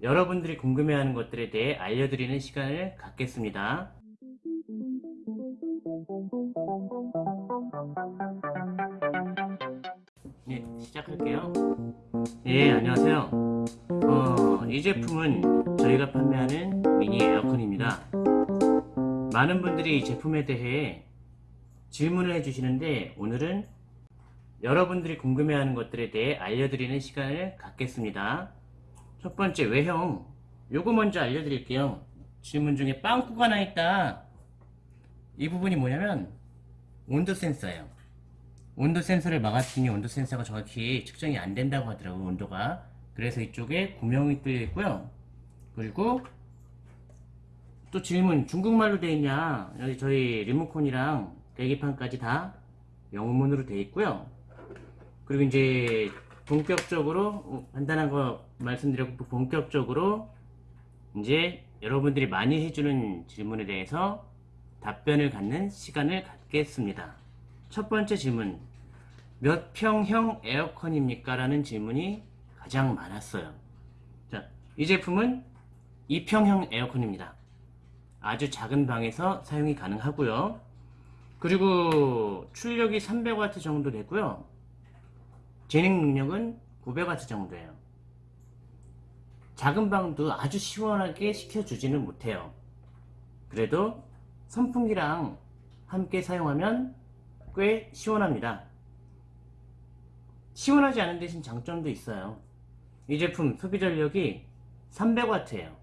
여러분들이 궁금해하는 것들에 대해 알려드리는 시간을 갖겠습니다. 네, 시작할게요. 예, 안녕하세요. 어, 이 제품은 저희가 판매하는 미니 에어컨입니다. 많은 분들이 이 제품에 대해 질문을 해주시는데 오늘은 여러분들이 궁금해하는 것들에 대해 알려드리는 시간을 갖겠습니다. 첫 번째 외형 요거 먼저 알려드릴게요. 질문 중에 빵꾸가 나 있다. 이 부분이 뭐냐면 온도 센서예요. 온도 센서를 막았더니 온도 센서가 정확히 측정이 안 된다고 하더라고요. 온도가. 그래서 이쪽에 구멍이 뚫려 있고요. 그리고 또 질문 중국말로 되어 있냐 여기 저희 리모컨이랑 계기판까지 다 영문으로 되어 있고요. 그리고 이제 본격적으로 어, 간단한 거 말씀드렸고 본격적으로 이제 여러분들이 많이 해주는 질문에 대해서 답변을 갖는 시간을 갖겠습니다. 첫 번째 질문 몇 평형 에어컨입니까? 라는 질문이 가장 많았어요. 자, 이 제품은 2평형 에어컨입니다. 아주 작은 방에서 사용이 가능하고요. 그리고 출력이 300W 정도 되고요. 진행 능력은 900W 정도예요. 작은 방도 아주 시원하게 식혀주지는 못해요. 그래도 선풍기랑 함께 사용하면 꽤 시원합니다. 시원하지 않은 대신 장점도 있어요. 이 제품 소비 전력이 300W예요.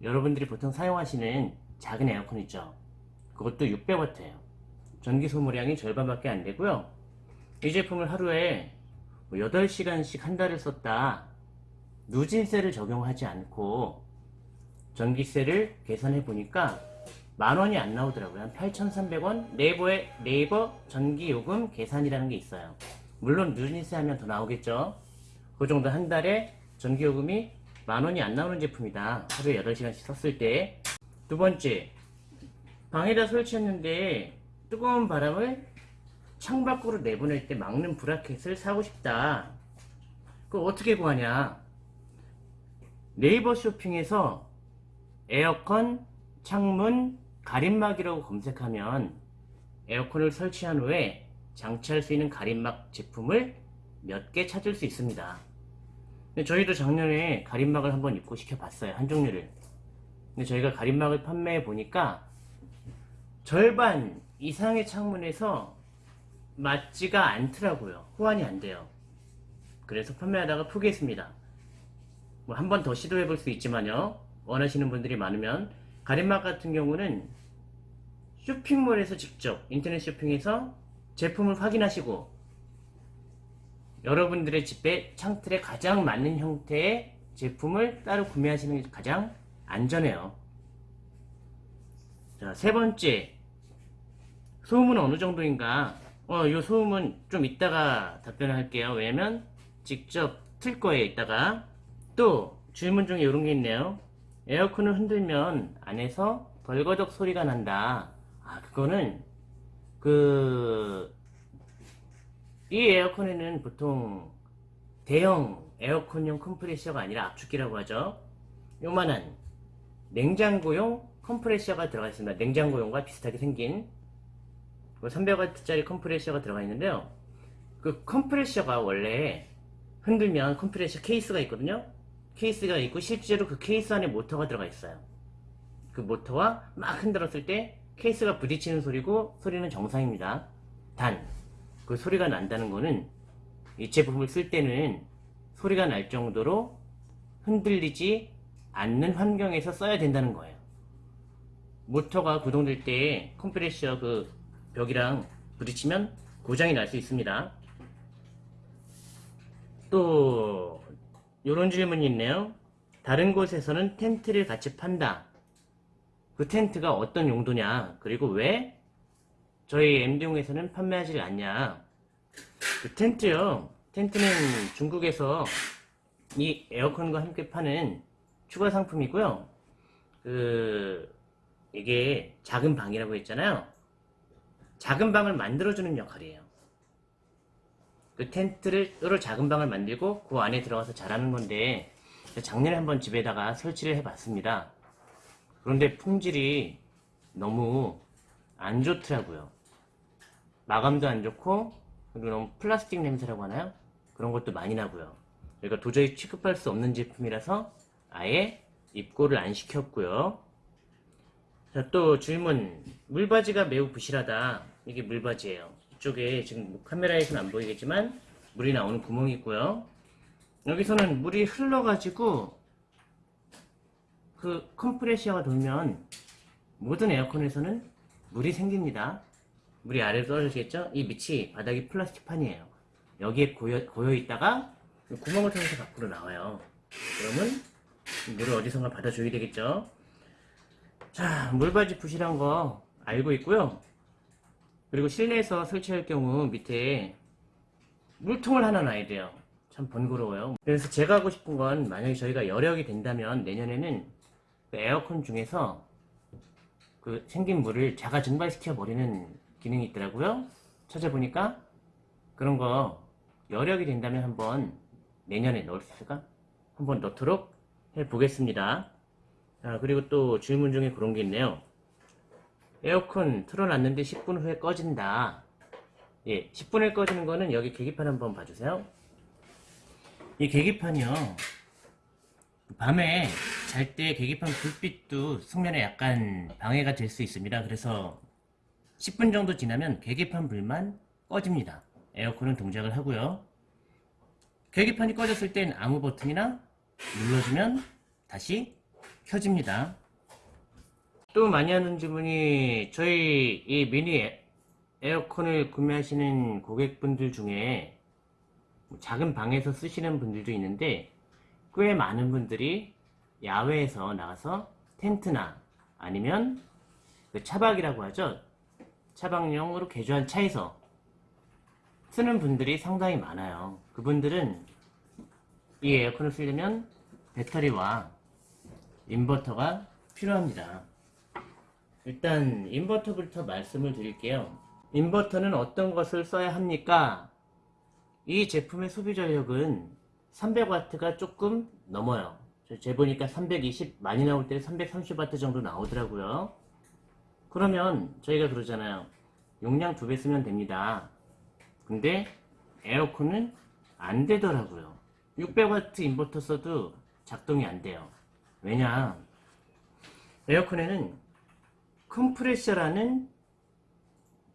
여러분들이 보통 사용하시는 작은 에어컨 있죠. 그것도 600W예요. 전기 소모량이 절반밖에 안 되고요. 이 제품을 하루에 8시간씩 뭐한 달을 썼다. 누진세를 적용하지 않고 전기세를 계산해 보니까 만원이 안 나오더라고요. 8,300원 네이버에 네이버 전기요금 계산이라는 게 있어요. 물론 누진세 하면 더 나오겠죠. 그 정도 한 달에 전기요금이 만원이 안 나오는 제품이다. 하루에 8시간씩 썼을 때. 두 번째, 방에다 설치했는데 뜨거운 바람을 창밖으로 내보낼 때 막는 브라켓을 사고 싶다. 그걸 어떻게 구하냐? 네이버 쇼핑에서 에어컨, 창문, 가림막이라고 검색하면 에어컨을 설치한 후에 장치할 수 있는 가림막 제품을 몇 개 찾을 수 있습니다. 저희도 작년에 가림막을 한번 입고 시켜봤어요. 한 종류를. 근데 저희가 가림막을 판매해 보니까 절반 이상의 창문에서 맞지가 않더라고요. 호환이 안 돼요. 그래서 판매하다가 포기했습니다. 뭐 한 번 더 시도해 볼 수 있지만요. 원하시는 분들이 많으면 가림막 같은 경우는 쇼핑몰에서 직접 인터넷 쇼핑에서 제품을 확인하시고 여러분들의 집에 창틀에 가장 맞는 형태의 제품을 따로 구매하시는 게 가장 안전해요. 자, 세 번째. 소음은 어느 정도인가? 어, 요 소음은 좀 이따가 답변을 할게요. 왜냐면 직접 틀 거예요, 이따가. 또 질문 중에 이런 게 있네요. 에어컨을 흔들면 안에서 덜거덕 소리가 난다. 아, 그거는 그 이 에어컨에는 보통 대형 에어컨용 컴프레셔가 아니라 압축기라고 하죠. 요만한 냉장고용 컴프레셔가 들어가 있습니다. 냉장고용과 비슷하게 생긴 300W짜리 컴프레셔가 들어가 있는데요. 그 컴프레셔가 원래 흔들면 컴프레셔 케이스가 있거든요. 케이스가 있고 실제로 그 케이스 안에 모터가 들어가 있어요. 그 모터와 막 흔들었을 때 케이스가 부딪히는 소리고 소리는 정상입니다. 단, 그 소리가 난다는 거는 이 제품을 쓸 때는 소리가 날 정도로 흔들리지 않는 환경에서 써야 된다는 거예요. 모터가 구동될 때 컴프레셔 그 벽이랑 부딪히면 고장이 날 수 있습니다. 또 이런 질문이 있네요. 다른 곳에서는 텐트를 같이 판다. 그 텐트가 어떤 용도냐? 그리고 왜 저희 MD용에서는 판매하지 않냐? 그 텐트요. 텐트는 중국에서 이 에어컨과 함께 파는 추가 상품이고요. 그 이게 작은 방이라고 했잖아요. 작은 방을 만들어주는 역할이에요. 그 텐트를 따로 작은 방을 만들고 그 안에 들어가서 자라는 건데 작년에 한번 집에다가 설치를 해봤습니다. 그런데 품질이 너무 안 좋더라고요. 마감도 안 좋고 그리고 너무 플라스틱 냄새라고 하나요? 그런 것도 많이 나고요. 그러니까 도저히 취급할 수 없는 제품이라서 아예 입고를 안 시켰고요. 자, 또 질문. 물바지가 매우 부실하다. 이게 물바지예요. 이쪽에 지금 뭐 카메라에서는 안 보이겠지만 물이 나오는 구멍이 있고요. 여기서는 물이 흘러가지고 그 컴프레셔가 돌면 모든 에어컨에서는 물이 생깁니다. 물이 아래로 떨어지겠죠? 이 밑이 바닥이 플라스틱판이에요. 여기에 고여, 고여 있다가 구멍을 통해서 밖으로 나와요. 그러면 물을 어디선가 받아줘야 되겠죠? 자, 물바지 부실한 거 알고 있고요. 그리고 실내에서 설치할 경우 밑에 물통을 하나 놔야 돼요. 참 번거로워요. 그래서 제가 하고 싶은 건 만약에 저희가 여력이 된다면 내년에는 그 에어컨 중에서 그 생긴 물을 자가 증발시켜 버리는 기능이 있더라고요. 찾아보니까 그런 거 여력이 된다면 한번 내년에 넣을 수 있을까? 한번 넣도록 해 보겠습니다. 자, 그리고 또 질문 중에 그런 게 있네요. 에어컨 틀어놨는데 10분 후에 꺼진다. 예, 10분에 꺼지는 거는 여기 계기판 한번 봐주세요. 이 계기판이요. 밤에 잘 때 계기판 불빛도 숙면에 약간 방해가 될 수 있습니다. 그래서 10분 정도 지나면 계기판 불만 꺼집니다. 에어컨은 동작을 하고요. 계기판이 꺼졌을 땐 아무 버튼이나 눌러주면 다시 켜집니다. 또 많이 하는 질문이 저희 이 미니 에- 에어컨을 구매하시는 고객분들 중에 뭐 작은 방에서 쓰시는 분들도 있는데 꽤 많은 분들이 야외에서 나가서 텐트나 아니면 그 차박이라고 하죠. 차박용으로 개조한 차에서 쓰는 분들이 상당히 많아요. 그분들은 이 에어컨을 쓰려면 배터리와 인버터가 필요합니다. 일단 인버터부터 말씀을 드릴게요. 인버터는 어떤 것을 써야 합니까? 이 제품의 소비 전력은 300W가 조금 넘어요. 저 재보니까 320 많이 나올 때 330W 정도 나오더라고요. 그러면 저희가 그러잖아요. 용량 두 배 쓰면 됩니다. 근데 에어컨은 안 되더라고요. 600W 인버터 써도 작동이 안 돼요. 왜냐? 에어컨에는 컴프레셔라는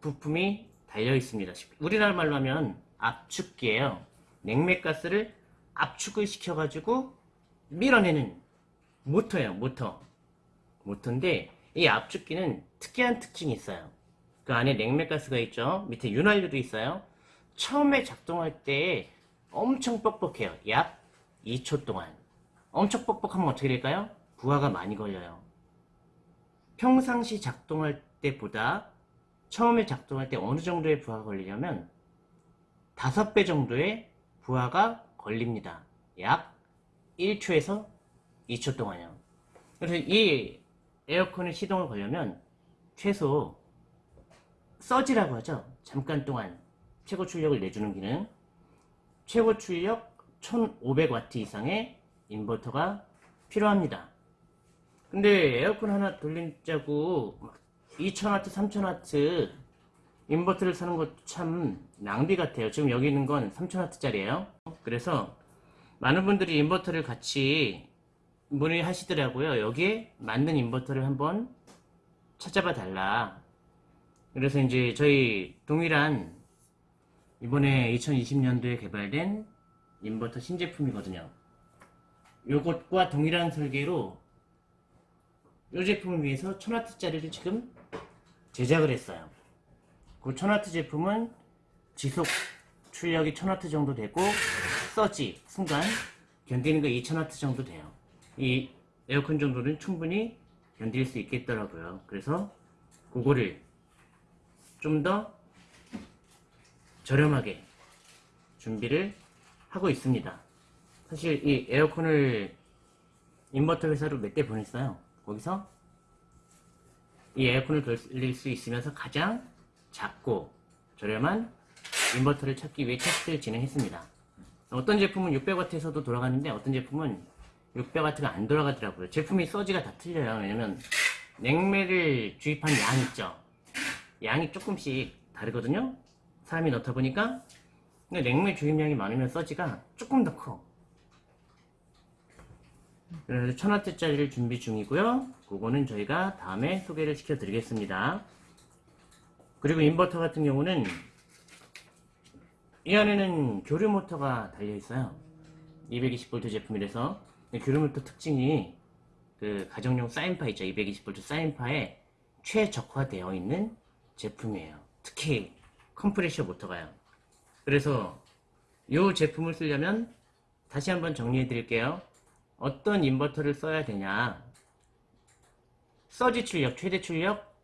부품이 달려 있습니다. 우리나라 말로 하면 압축기예요. 냉매가스를 압축을 시켜가지고 밀어내는 모터예요. 모터. 모터인데 이 압축기는 특이한 특징이 있어요. 그 안에 냉매가스가 있죠. 밑에 윤활유도 있어요. 처음에 작동할 때 엄청 뻑뻑해요. 약 2초 동안. 엄청 뻑뻑하면 어떻게 될까요? 부하가 많이 걸려요. 평상시 작동할 때보다 처음에 작동할 때 어느 정도의 부하가 걸리냐면 5배 정도의 부하가 걸립니다. 약 1초에서 2초 동안요. 그래서 이 에어컨의 시동을 걸려면 최소 서지라고 하죠. 잠깐 동안 최고 출력을 내주는 기능. 최고 출력 1500W 이상의 인버터가 필요합니다. 근데 에어컨 하나 돌리자고 2000W, 3000W 인버터를 사는 것도 참 낭비 같아요. 지금 여기 있는 건 3000W짜리예요. 그래서 많은 분들이 인버터를 같이 문의하시더라고요. 여기에 맞는 인버터를 한번 찾아봐 달라. 그래서 이제 저희 동일한 이번에 2020년도에 개발된 인버터 신제품이거든요. 요것과 동일한 설계로 이 제품을 위해서 1000W짜리를 지금 제작을 했어요. 그 1000W 제품은 지속 출력이 1000W 정도 되고 서지 순간 견디는 거 2000W 정도 돼요. 이 에어컨 정도는 충분히 견딜 수 있겠더라고요. 그래서 그거를 좀 더 저렴하게 준비를 하고 있습니다. 사실 이 에어컨을 인버터 회사로 몇 대 보냈어요. 거기서 이 에어컨을 돌릴 수 있으면서 가장 작고 저렴한 인버터를 찾기 위해 테스트를 진행했습니다. 어떤 제품은 600W에서도 돌아가는데 어떤 제품은 600W가 안 돌아가더라고요. 제품이 서지가 다 틀려요. 왜냐면 냉매를 주입한 양 있죠. 양이 조금씩 다르거든요. 사람이 넣다 보니까 냉매 주입량이 많으면 surge가 조금 더 커. 그래서 1000W짜리를 준비 중이고요. 그거는 저희가 다음에 소개를 시켜 드리겠습니다. 그리고 인버터 같은 경우는 이 안에는 교류 모터가 달려 있어요. 220V 제품이라서 교류 모터 특징이 그 가정용 사인파 있죠. 220V 사인파에 최적화되어 있는 제품이에요. 특히 컴프레셔 모터가요. 그래서 이 제품을 쓰려면 다시 한번 정리해 드릴게요. 어떤 인버터를 써야 되냐. 서지 출력, 최대 출력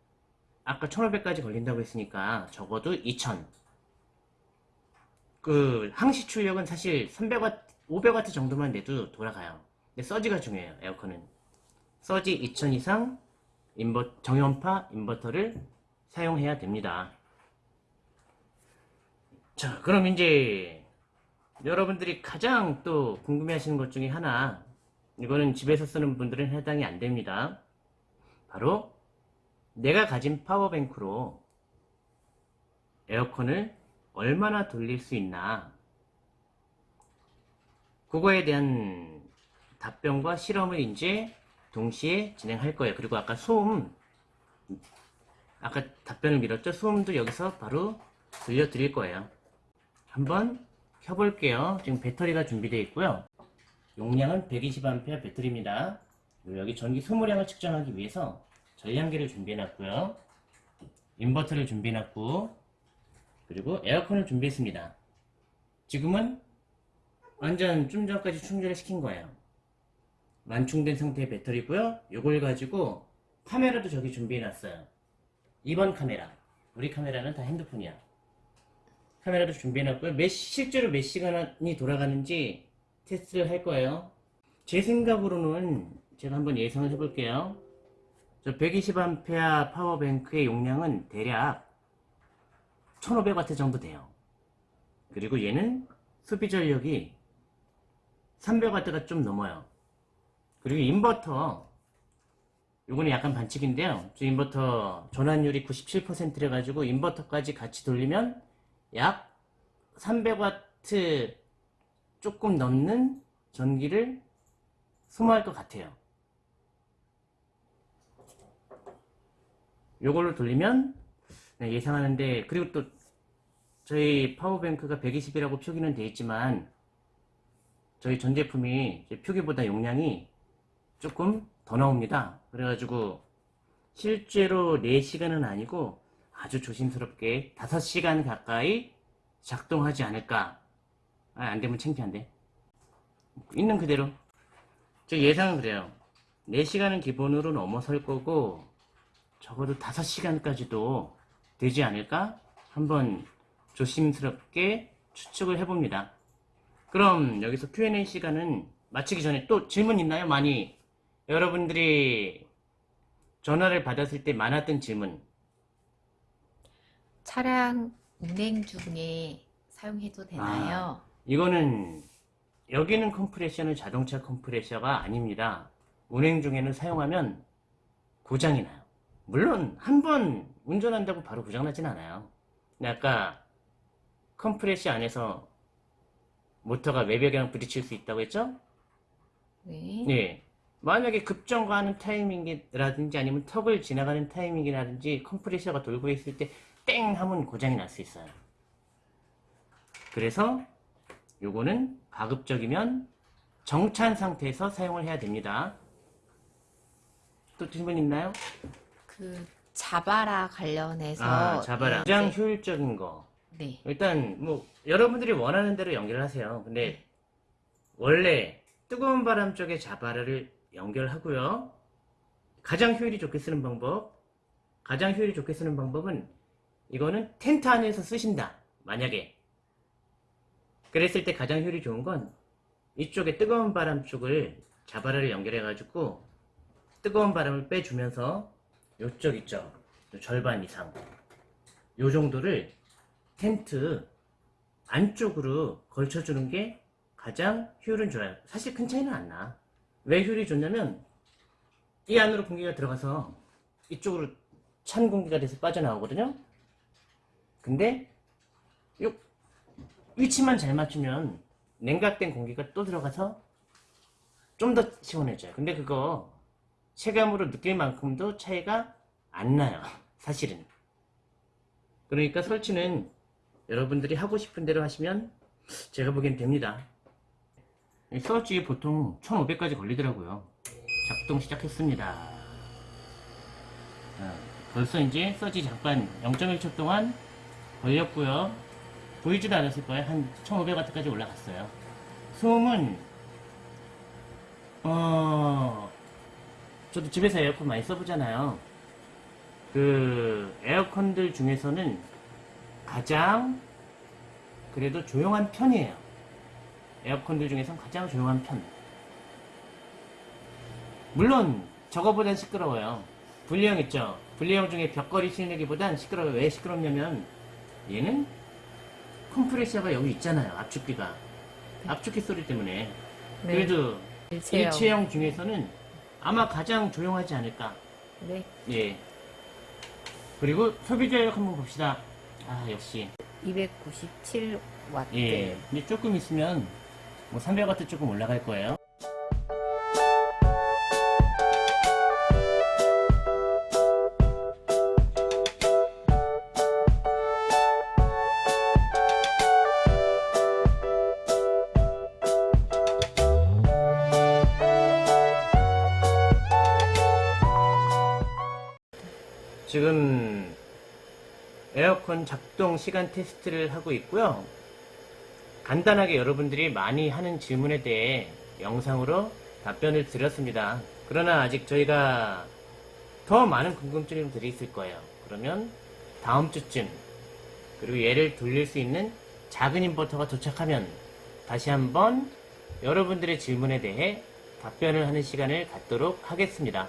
아까 1500까지 걸린다고 했으니까 적어도 2000. 그 항시 출력은 사실 300W, 500W 정도만 내도 돌아가요. 근데 서지가 중요해요. 에어컨은. 서지 2000 이상 인버 정연파 인버터를 사용해야 됩니다. 자, 그럼 이제 여러분들이 가장 또 궁금해하시는 것 중에 하나 이거는 집에서 쓰는 분들은 해당이 안 됩니다. 바로 내가 가진 파워뱅크로 에어컨을 얼마나 돌릴 수 있나 그거에 대한 답변과 실험을 이제 동시에 진행할 거예요. 그리고 아까 소음 아까 답변을 밀었죠? 소음도 여기서 바로 들려드릴 거예요. 한번 켜볼게요. 지금 배터리가 준비되어 있고요. 용량은 120A 배터리입니다. 여기 전기 소모량을 측정하기 위해서 전량계를 준비해놨고요. 인버터를 준비해놨고 그리고 에어컨을 준비했습니다. 지금은 완전 좀 전까지 충전을 시킨 거예요. 완충된 상태의 배터리고요. 이걸 가지고 카메라도 저기 준비해놨어요. 2번 카메라. 우리 카메라는 다 핸드폰이야. 카메라도 준비해놨고요. 몇, 실제로 몇 시간이 돌아가는지 테스트를 할 거예요. 제 생각으로는 제가 한번 예상을 해 볼게요. 저 120A power bank의 용량은 대략 1500W 정도 돼요. 그리고 얘는 소비 전력이 300W가 좀 넘어요. 그리고 인버터 요거는 약간 반칙인데요. 저 인버터 전환율이 97%래 가지고 인버터까지 같이 돌리면 약 300W 조금 넘는 전기를 소모할 것 같아요. 요걸로 돌리면 네, 예상하는데 그리고 또 저희 파워뱅크가 120이라고 표기는 되어 있지만 저희 전 제품이 표기보다 용량이 조금 더 나옵니다. 그래가지고 실제로 4시간은 아니고 아주 조심스럽게 5시간 가까이 작동하지 않을까 아, 안 되면 창피한데. 있는 그대로. 저 예상은 그래요. 4시간은 기본으로 넘어설 거고 적어도 5시간까지도 되지 않을까? 한번 조심스럽게 추측을 해봅니다. 그럼 여기서 Q&A 시간은 마치기 전에 또 질문 있나요? 많이? 여러분들이 전화를 받았을 때 많았던 질문. 차량 운행 중에 사용해도 되나요? 이거는 여기는 컴프레셔는 자동차 컴프레셔가 아닙니다. 운행 중에는 사용하면 고장이 나요. 물론 한 번 운전한다고 바로 고장나진 않아요. 근데 아까 컴프레셔 안에서 모터가 외벽이랑 부딪힐 수 있다고 했죠? 네. 네. 만약에 급정거하는 타이밍이라든지 아니면 턱을 지나가는 타이밍이라든지 컴프레셔가 돌고 있을 때 땡 하면 고장이 날 수 있어요. 그래서 요거는 가급적이면 정찬 상태에서 사용을 해야 됩니다. 또 질문 있나요? 그 자바라 관련해서 아, 자바라. 예, 가장 네. 효율적인 거. 네. 일단 뭐 여러분들이 원하는 대로 연결하세요. 근데 원래 뜨거운 바람 쪽에 자바라를 연결하고요. 가장 효율이 좋게 쓰는 방법, 가장 효율이 좋게 쓰는 방법은 이거는 텐트 안에서 쓰신다. 만약에 그랬을 때 가장 효율이 좋은 건 이쪽에 뜨거운 바람 쪽을 자바라를 연결해 가지고 뜨거운 바람을 빼주면서 요쪽 있죠. 요 절반 이상 요 정도를 텐트 안쪽으로 걸쳐주는 게 가장 효율은 좋아요. 사실 큰 차이는 안 나. 왜 효율이 좋냐면 이 안으로 공기가 들어가서 이쪽으로 찬 공기가 돼서 빠져나오거든요. 근데 요 위치만 잘 맞추면 냉각된 공기가 또 들어가서 좀 더 시원해져요. 근데 그거 체감으로 느낄 만큼도 차이가 안 나요. 사실은. 그러니까 설치는 여러분들이 하고 싶은 대로 하시면 제가 보기엔 됩니다. 이 설치 보통 1500까지 걸리더라고요. 작동 시작했습니다. 자, 벌써 이제 서지 잠깐 0.1초 동안 걸렸고요. 보이지도 않았을 거예요. 한 1500W까지 올라갔어요. 소음은 어 저도 집에서 에어컨 많이 써보잖아요. 그 에어컨들 중에서는 가장 그래도 조용한 편이에요. 에어컨들 중에선 가장 조용한 편. 물론 저거보단 시끄러워요. 분리형 있죠? 분리형 중에 벽걸이 실내기보단 시끄러워요. 왜 시끄럽냐면 얘는 컴프레셔가 여기 있잖아요. 압축기가. 압축기 소리 때문에. 네. 그래도 일체형. 일체형 중에서는 아마 가장 조용하지 않을까. 네. 예. 그리고 소비자력 한번 봅시다. 아, 역시. 297W. 예. 근데 조금 있으면 뭐 300W 조금 올라갈 거예요. 지금 에어컨 작동 시간 테스트를 하고 있고요. 간단하게 여러분들이 많이 하는 질문에 대해 영상으로 답변을 드렸습니다. 그러나 아직 저희가 더 많은 궁금증들이 있을 거예요. 그러면 다음 주쯤 그리고 얘를 돌릴 수 있는 작은 인버터가 도착하면 다시 한번 여러분들의 질문에 대해 답변을 하는 시간을 갖도록 하겠습니다.